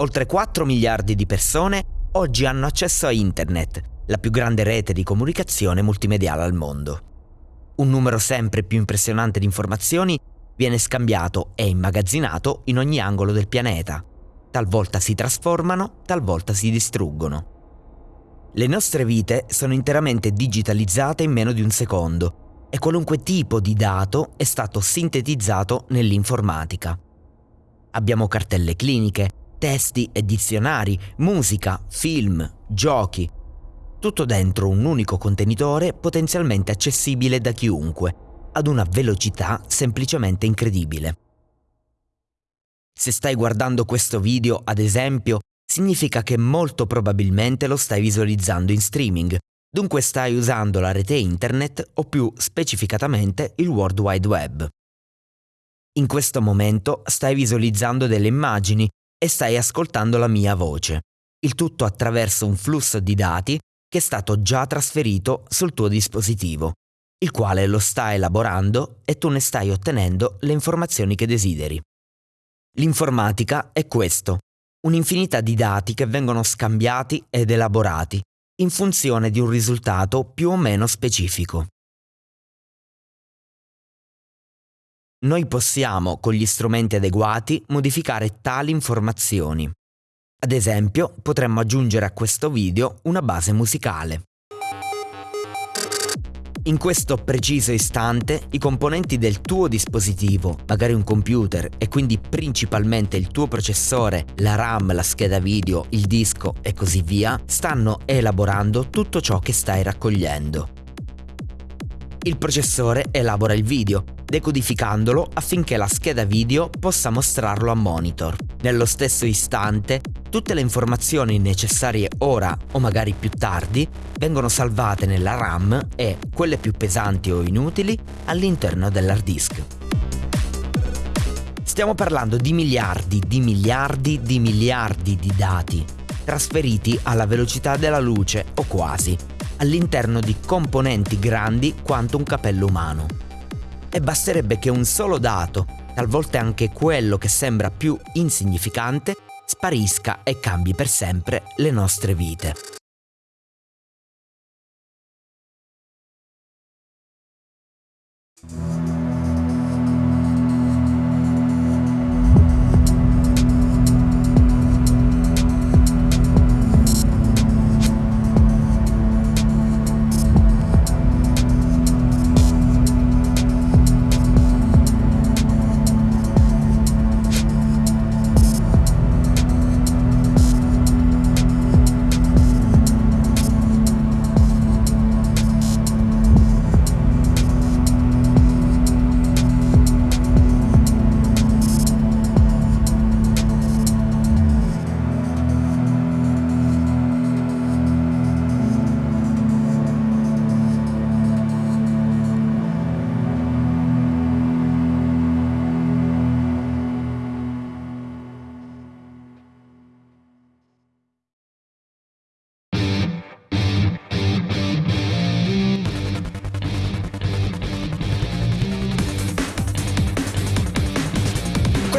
Oltre 4 miliardi di persone oggi hanno accesso a Internet, la più grande rete di comunicazione multimediale al mondo. Un numero sempre più impressionante di informazioni viene scambiato e immagazzinato in ogni angolo del pianeta. Talvolta si trasformano, talvolta si distruggono. Le nostre vite sono interamente digitalizzate in meno di un secondo e qualunque tipo di dato è stato sintetizzato nell'informatica. Abbiamo cartelle cliniche, testi e dizionari, musica, film, giochi, tutto dentro un unico contenitore potenzialmente accessibile da chiunque, ad una velocità semplicemente incredibile. Se stai guardando questo video, ad esempio, significa che molto probabilmente lo stai visualizzando in streaming, dunque stai usando la rete internet o più specificatamente il World Wide Web. In questo momento stai visualizzando delle immagini e stai ascoltando la mia voce, il tutto attraverso un flusso di dati che è stato già trasferito sul tuo dispositivo, il quale lo sta elaborando e tu ne stai ottenendo le informazioni che desideri. L'informatica è questo, un'infinità di dati che vengono scambiati ed elaborati in funzione di un risultato più o meno specifico. Noi possiamo, con gli strumenti adeguati, modificare tali informazioni. Ad esempio, potremmo aggiungere a questo video una base musicale. In questo preciso istante i componenti del tuo dispositivo, magari un computer e quindi principalmente il tuo processore, la RAM, la scheda video, il disco e così via, stanno elaborando tutto ciò che stai raccogliendo. Il processore elabora il video, decodificandolo affinché la scheda video possa mostrarlo a monitor. Nello stesso istante, tutte le informazioni necessarie ora o magari più tardi vengono salvate nella RAM e, quelle più pesanti o inutili, all'interno dell'hard disk. Stiamo parlando di miliardi, di miliardi, di miliardi di dati, trasferiti alla velocità della luce o quasi, all'interno di componenti grandi quanto un capello umano. E basterebbe che un solo dato, talvolta anche quello che sembra più insignificante, sparisca e cambi per sempre le nostre vite.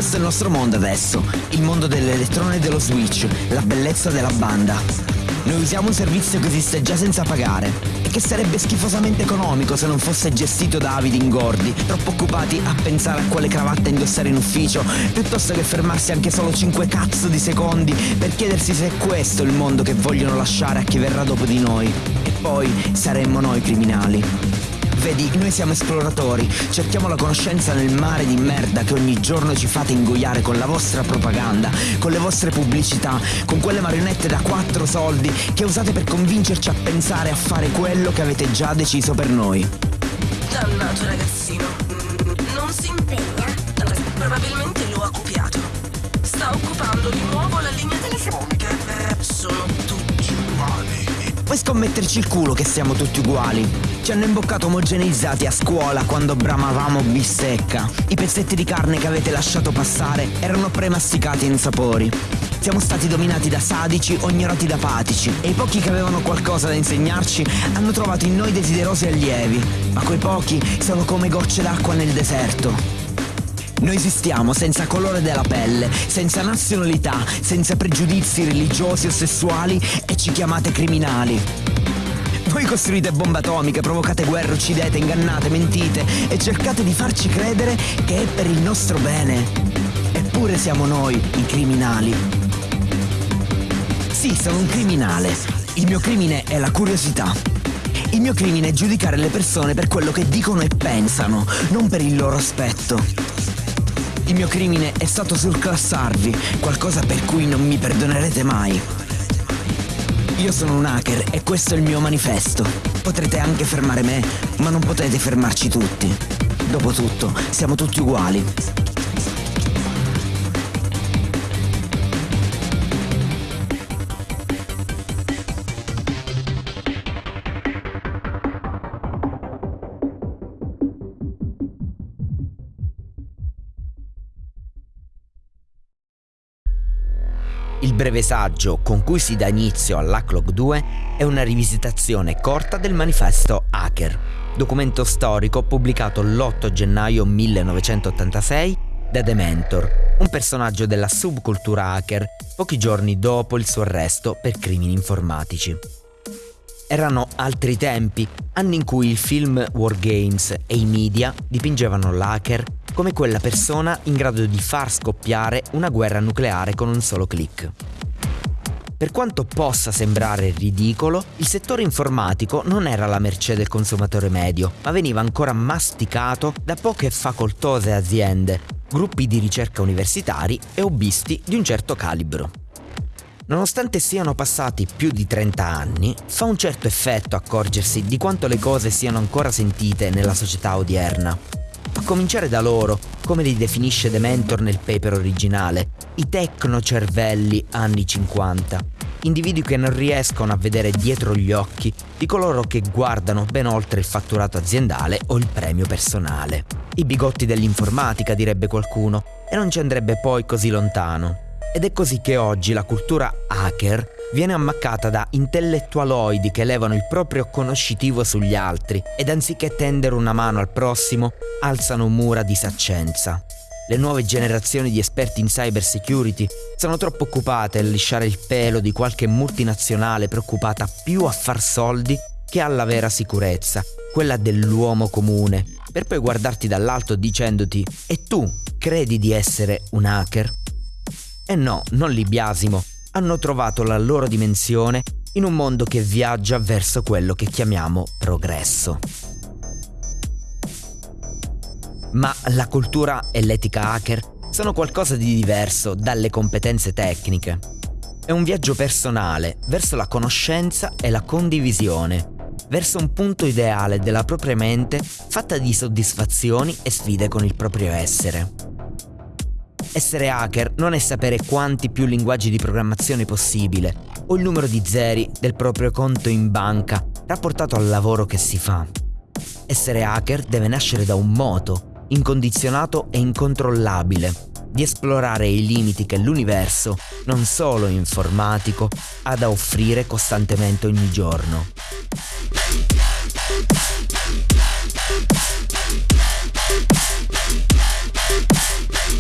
Questo è il nostro mondo adesso, il mondo dell'elettrone e dello switch, la bellezza della banda. Noi usiamo un servizio che esiste già senza pagare e che sarebbe schifosamente economico se non fosse gestito da avidi ingordi, troppo occupati a pensare a quale cravatta indossare in ufficio, piuttosto che fermarsi anche solo 5 cazzo di secondi per chiedersi se è questo il mondo che vogliono lasciare a chi verrà dopo di noi. E poi saremmo noi criminali. Vedi, noi siamo esploratori, cerchiamo la conoscenza nel mare di merda che ogni giorno ci fate ingoiare con la vostra propaganda, con le vostre pubblicità, con quelle marionette da quattro soldi che usate per convincerci a pensare a fare quello che avete già deciso per noi. Dannato ragazzino, Puoi scommetterci il culo che siamo tutti uguali. Ci hanno imboccato omogeneizzati a scuola quando bramavamo bistecca. I pezzetti di carne che avete lasciato passare erano premasticati in sapori. Siamo stati dominati da sadici o ignorati da patici e i pochi che avevano qualcosa da insegnarci hanno trovato in noi desiderosi allievi, ma quei pochi sono come gocce d'acqua nel deserto. Noi esistiamo senza colore della pelle, senza nazionalità, senza pregiudizi religiosi o sessuali e ci chiamate criminali. Voi costruite bombe atomiche, provocate guerre, uccidete, ingannate, mentite e cercate di farci credere che è per il nostro bene. Eppure siamo noi i criminali. Sì, sono un criminale. Il mio crimine è la curiosità. Il mio crimine è giudicare le persone per quello che dicono e pensano, non per il loro aspetto. Il mio crimine è stato surclassarvi, qualcosa per cui non mi perdonerete mai. Io sono un hacker e questo è il mio manifesto. Potrete anche fermare me, ma non potete fermarci tutti. Dopotutto, siamo tutti uguali. Il breve saggio con cui si dà inizio all'Hacklog 2 è una rivisitazione corta del manifesto Hacker, documento storico pubblicato l'8 gennaio 1986 da Dementor, un personaggio della subcultura hacker pochi giorni dopo il suo arresto per crimini informatici. Erano altri tempi, anni in cui il film Wargames e i media dipingevano l'hacker come quella persona in grado di far scoppiare una guerra nucleare con un solo clic. Per quanto possa sembrare ridicolo, il settore informatico non era alla mercé del consumatore medio, ma veniva ancora masticato da poche facoltose aziende, gruppi di ricerca universitari e hobbisti di un certo calibro. Nonostante siano passati più di 30 anni, fa un certo effetto accorgersi di quanto le cose siano ancora sentite nella società odierna. A cominciare da loro, come li definisce The Mentor nel paper originale, i tecnocervelli anni 50. Individui che non riescono a vedere dietro gli occhi di coloro che guardano ben oltre il fatturato aziendale o il premio personale. I bigotti dell'informatica, direbbe qualcuno, e non ci andrebbe poi così lontano. Ed è così che oggi la cultura hacker viene ammaccata da intellettualoidi che elevano il proprio conoscitivo sugli altri ed anziché tendere una mano al prossimo, alzano mura di saccenza. Le nuove generazioni di esperti in cyber security sono troppo occupate a lisciare il pelo di qualche multinazionale preoccupata più a far soldi che alla vera sicurezza, quella dell'uomo comune, per poi guardarti dall'alto dicendoti E tu credi di essere un hacker? E no, non li biasimo, hanno trovato la loro dimensione in un mondo che viaggia verso quello che chiamiamo progresso. Ma la cultura e l'etica hacker sono qualcosa di diverso dalle competenze tecniche. È un viaggio personale verso la conoscenza e la condivisione, verso un punto ideale della propria mente fatta di soddisfazioni e sfide con il proprio essere. Essere hacker non è sapere quanti più linguaggi di programmazione possibile o il numero di zeri del proprio conto in banca rapportato al lavoro che si fa. Essere hacker deve nascere da un moto, incondizionato e incontrollabile, di esplorare i limiti che l'universo, non solo informatico, ha da offrire costantemente ogni giorno.